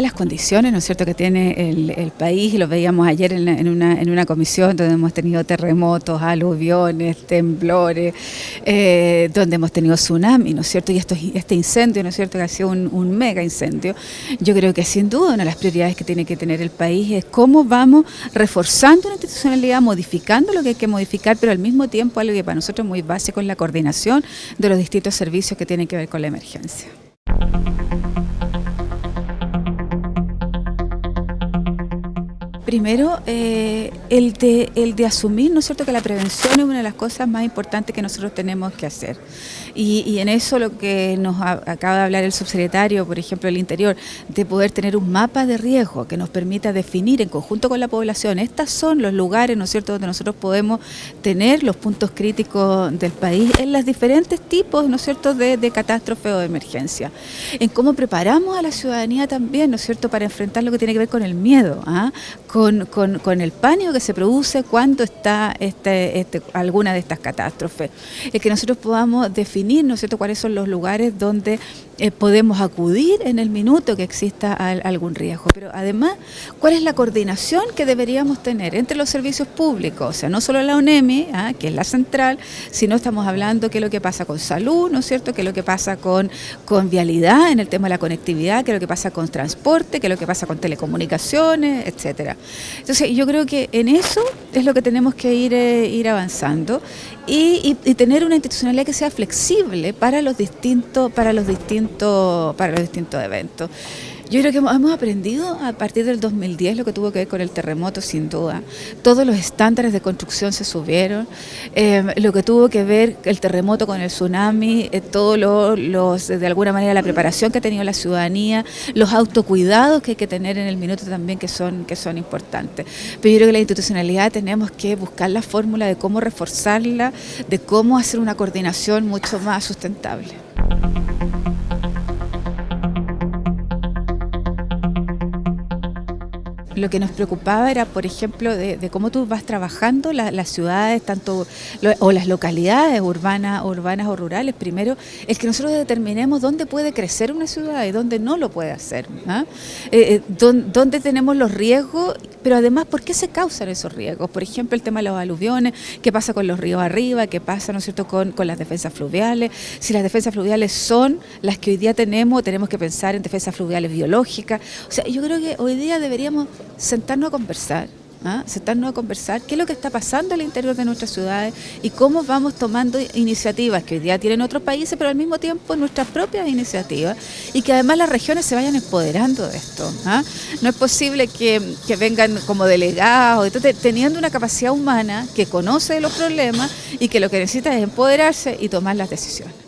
las condiciones, ¿no es cierto?, que tiene el, país, y lo veíamos ayer en, una, en una comisión donde hemos tenido terremotos, aluviones, temblores, eh, donde hemos tenido tsunami, ¿no es cierto?, y esto, este incendio, ¿no es cierto?, que ha sido un, un mega incendio. Yo creo que sin duda una de las prioridades que tiene que tener el país es cómo vamos reforzando una institucionalidad, modificando lo que hay que modificar, pero al mismo tiempo algo que para nosotros es muy básico es la coordinación de los distintos servicios que tienen que ver con la emergencia. Primero, eh, el, de, asumir, ¿no es cierto?, que la prevención es una de las cosas más importantes que nosotros tenemos que hacer. Y, en eso lo que nos acaba de hablar el subsecretario, por ejemplo, del Interior, de poder tener un mapa de riesgo que nos permita definir en conjunto con la población, estos son los lugares, ¿no es cierto?, donde nosotros podemos tener los puntos críticos del país en los diferentes tipos, ¿no es cierto?, de, de catástrofe o de emergencia. En cómo preparamos a la ciudadanía también, ¿no es cierto?, para enfrentar lo que tiene que ver con el miedo, ¿ah? con, el pánico que se produce cuando está este, este, alguna de estas catástrofes. Es que nosotros podamos definir, ¿no es cierto?, cuáles son los lugares donde eh, podemos acudir en el minuto que exista algún riesgo. Pero además, ¿cuál es la coordinación que deberíamos tener entre los servicios públicos? O sea, no solo la UNEMI, ¿ah? que es la central, sino estamos hablando qué es lo que pasa con salud, ¿no es cierto?, qué es lo que pasa con, con vialidad en el tema de la conectividad, qué es lo que pasa con transporte, qué es lo que pasa con telecomunicaciones, etcétera. Entonces yo creo que en eso es lo que tenemos que ir, eh, ir avanzando y, tener una institucionalidad que sea flexible para los distintos, para los distintos, para los distintos eventos. Yo creo que hemos aprendido a partir del 2010 lo que tuvo que ver con el terremoto, sin duda. Todos los estándares de construcción se subieron, eh, lo que tuvo que ver el terremoto con el tsunami, eh, todos los, de alguna manera, la preparación que ha tenido la ciudadanía, los autocuidados que hay que tener en el minuto también que son, que son importantes. Pero yo creo que la institucionalidad tenemos que buscar la fórmula de cómo reforzarla, de cómo hacer una coordinación mucho más sustentable. Lo que nos preocupaba era, por ejemplo, de, cómo tú vas trabajando las ciudades, tanto o las localidades urbanas, urbanas o rurales. Primero, es que nosotros determinemos dónde puede crecer una ciudad y dónde no lo puede hacer. ¿ah? Eh, eh, dónde, tenemos los riesgos, pero además, ¿por qué se causan esos riesgos? Por ejemplo, el tema de los aluviones, qué pasa con los ríos arriba, qué pasa, ¿no es cierto?, con, con las defensas fluviales. Si las defensas fluviales son las que hoy día tenemos, tenemos que pensar en defensas fluviales biológicas. O sea, yo creo que hoy día deberíamos sentarnos a conversar. ¿Ah? sentarnos a conversar qué es lo que está pasando al interior de nuestras ciudades y cómo vamos tomando iniciativas que hoy día tienen otros países, pero al mismo tiempo nuestras propias iniciativas y que además las regiones se vayan empoderando de esto. ¿ah? No es posible que, que, vengan como delegados, entonces, teniendo una capacidad humana que conoce los problemas y que lo que necesita es empoderarse y tomar las decisiones.